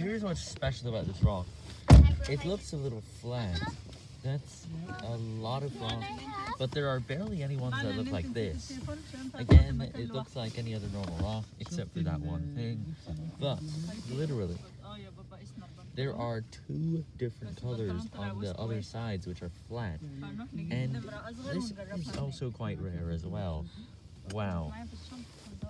here's what's special about this rock. It looks a little flat. That's a lot of rock, but there are barely any ones that look like this. Again, it looks like any other normal rock, except for that one thing. But, literally, there are two different colors on the other sides which are flat. And this is also quite rare as well. Wow.